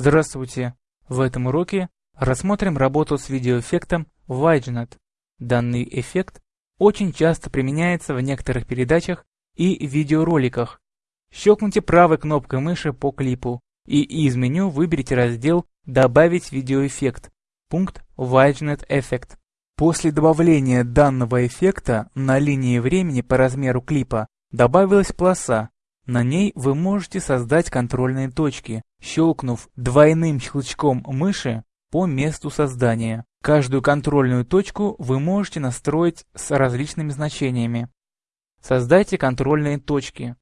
Здравствуйте! В этом уроке рассмотрим работу с видеоэффектом WideNet. Данный эффект очень часто применяется в некоторых передачах и видеороликах. Щелкните правой кнопкой мыши по клипу и из меню выберите раздел «Добавить видеоэффект», пункт WideNet Effect. После добавления данного эффекта на линии времени по размеру клипа добавилась полоса, на ней вы можете создать контрольные точки, щелкнув двойным щелчком мыши по месту создания. Каждую контрольную точку вы можете настроить с различными значениями. Создайте контрольные точки.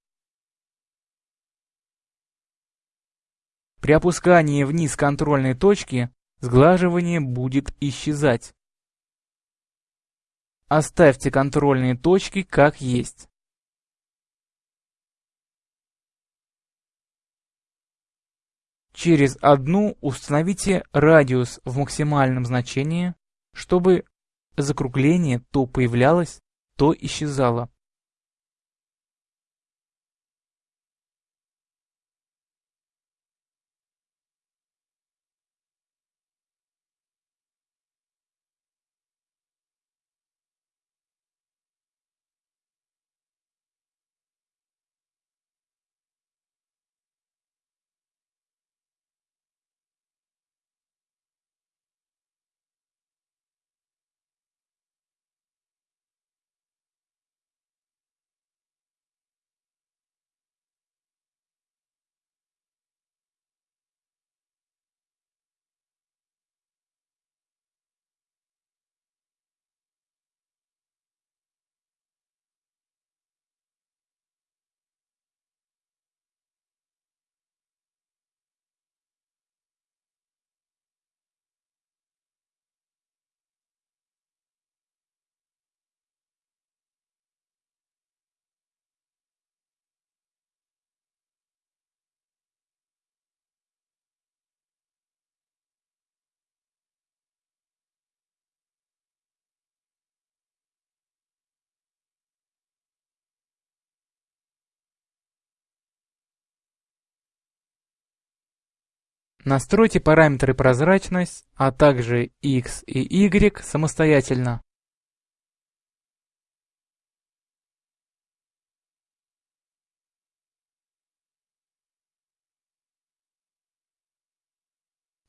При опускании вниз контрольной точки сглаживание будет исчезать. Оставьте контрольные точки как есть. Через одну установите радиус в максимальном значении, чтобы закругление то появлялось, то исчезало. Настройте параметры прозрачность, а также X и Y самостоятельно.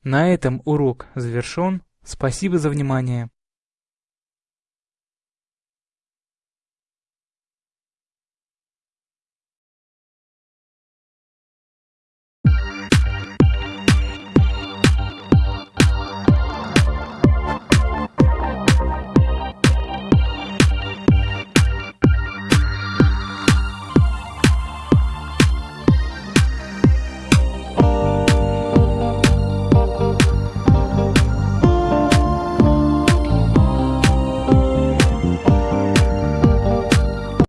На этом урок завершен. Спасибо за внимание.